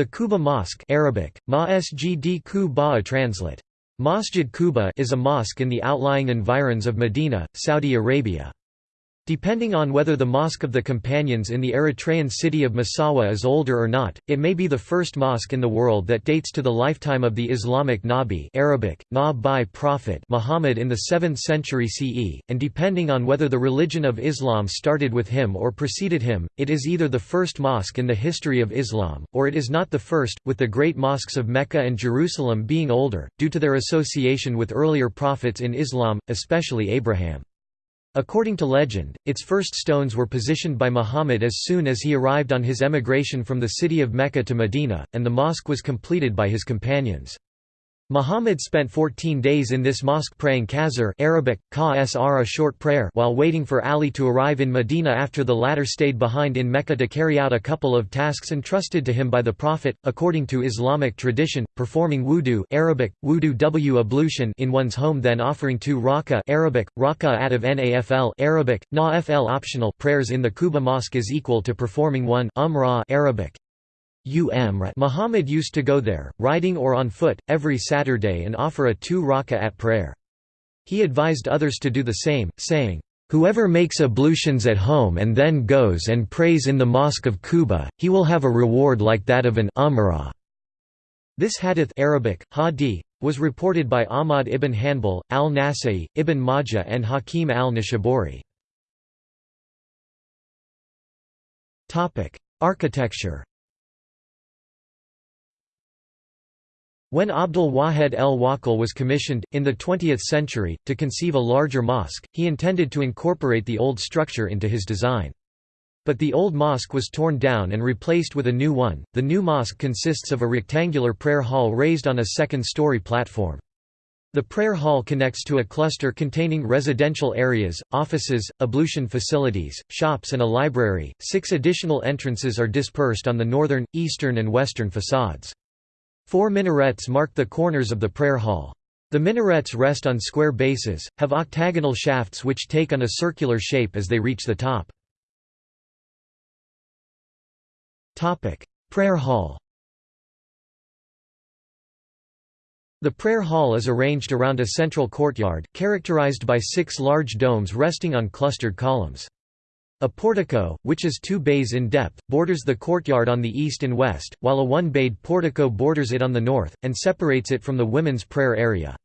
The Quba Mosque Arabic, Masjid Quba translate. Masjid Quba is a mosque in the outlying environs of Medina, Saudi Arabia. Depending on whether the Mosque of the Companions in the Eritrean city of Massawa is older or not, it may be the first mosque in the world that dates to the lifetime of the Islamic Nabi Arabic, Nabi Prophet Muhammad in the 7th century CE, and depending on whether the religion of Islam started with him or preceded him, it is either the first mosque in the history of Islam, or it is not the first, with the great mosques of Mecca and Jerusalem being older, due to their association with earlier prophets in Islam, especially Abraham. According to legend, its first stones were positioned by Muhammad as soon as he arrived on his emigration from the city of Mecca to Medina, and the mosque was completed by his companions. Muhammad spent 14 days in this mosque praying qasr Arabic, a short prayer while waiting for Ali to arrive in Medina after the latter stayed behind in Mecca to carry out a couple of tasks entrusted to him by the Prophet, according to Islamic tradition, performing wudu Arabic, wudu w ablution in one's home then offering two raka Arabic, raka'at of nafl Arabic, nafl optional prayers in the Quba mosque is equal to performing one umrah Arabic, Muhammad used to go there, riding or on foot, every Saturday and offer a two raka'at prayer. He advised others to do the same, saying, Whoever makes ablutions at home and then goes and prays in the Mosque of Quba, he will have a reward like that of an umrah. This hadith Arabic, hadi, was reported by Ahmad ibn Hanbal, al-Nasai, ibn Majah and Hakim al-Nishaburi. Architecture When Abdul Wahed el Wakil was commissioned, in the 20th century, to conceive a larger mosque, he intended to incorporate the old structure into his design. But the old mosque was torn down and replaced with a new one. The new mosque consists of a rectangular prayer hall raised on a second story platform. The prayer hall connects to a cluster containing residential areas, offices, ablution facilities, shops, and a library. Six additional entrances are dispersed on the northern, eastern, and western facades. Four minarets mark the corners of the prayer hall. The minarets rest on square bases, have octagonal shafts which take on a circular shape as they reach the top. prayer hall The prayer hall is arranged around a central courtyard, characterized by six large domes resting on clustered columns. A portico, which is two bays in depth, borders the courtyard on the east and west, while a one-bayed portico borders it on the north, and separates it from the women's prayer area.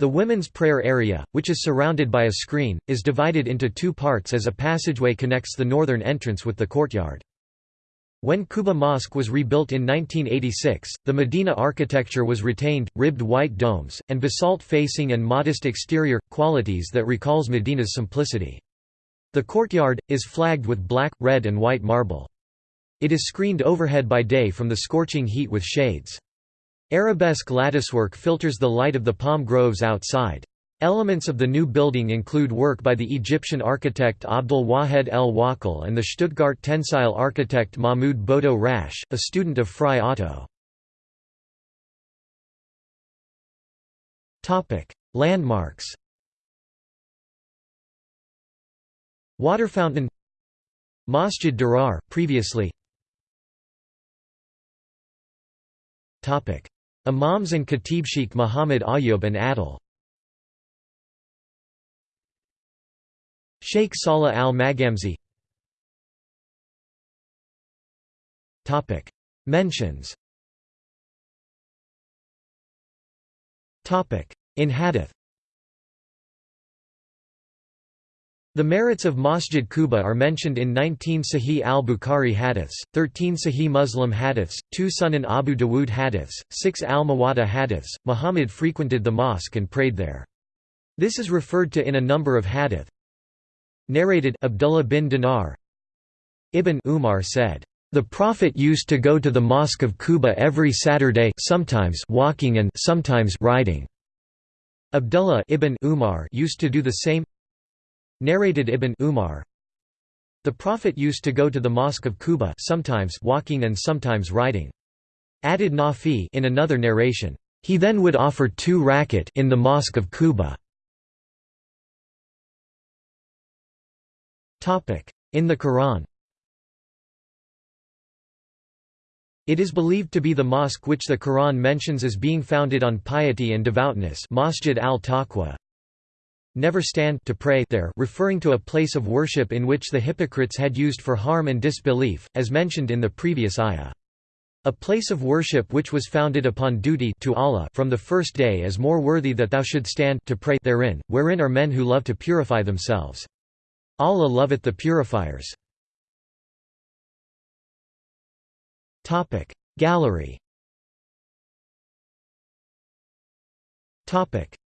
The women's prayer area, which is surrounded by a screen, is divided into two parts as a passageway connects the northern entrance with the courtyard. When Quba Mosque was rebuilt in 1986, the Medina architecture was retained, ribbed white domes, and basalt facing and modest exterior, qualities that recalls Medina's simplicity. The courtyard, is flagged with black, red and white marble. It is screened overhead by day from the scorching heat with shades. Arabesque latticework filters the light of the palm groves outside. Elements of the new building include work by the Egyptian architect Abdel Wahed el Wakil and the Stuttgart tensile architect Mahmoud Bodo Rasch, a student of Frei Otto. Landmarks Water fountain. Masjid Durar, previously. Topic. Imams and Khatib Sheikh Muhammad Ayub and Adil. Sheikh Salah al-Maghamsi Topic. Mentions. Topic. In hadith The merits of Masjid Quba are mentioned in 19 Sahih al-Bukhari hadiths, 13 Sahih Muslim hadiths, 2 Sunan Abu Dawud hadiths, 6 al-Muwatta hadiths. Muhammad frequented the mosque and prayed there. This is referred to in a number of hadith. Narrated Abdullah bin Dinar Ibn Umar said, "The Prophet used to go to the Mosque of Quba every Saturday sometimes walking and sometimes riding." Abdullah ibn Umar used to do the same Narrated Ibn Umar The Prophet used to go to the Mosque of Quba sometimes walking and sometimes riding. Added Nafi in another narration, he then would offer two rakat in the Mosque of Quba. In the Quran It is believed to be the mosque which the Quran mentions as being founded on piety and devoutness Masjid al-Taqwa. Never stand to pray there referring to a place of worship in which the hypocrites had used for harm and disbelief, as mentioned in the previous ayah. A place of worship which was founded upon duty to Allah from the first day is more worthy that thou should stand to pray therein, wherein are men who love to purify themselves. Allah loveth the purifiers. Gallery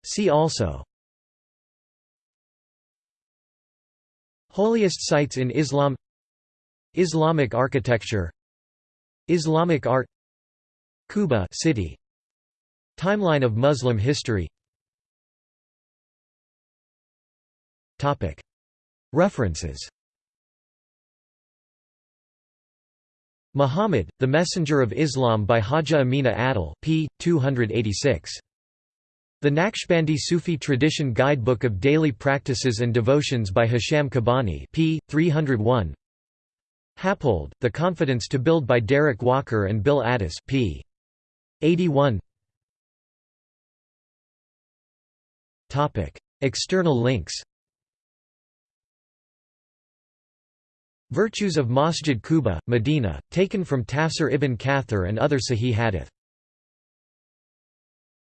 See also Holiest sites in Islam Islamic architecture Islamic art Cuba city Timeline of Muslim history Topic References Muhammad, the Messenger of Islam by Haja Amina Adil p. 286. The Naqshbandi Sufi Tradition Guidebook of Daily Practices and Devotions by Hisham Kabbani p. 301. Happold, The Confidence to Build by Derek Walker and Bill Addis p. 81. External links Virtues of Masjid Quba, Medina, taken from Tafsir ibn Kathir and other Sahih hadith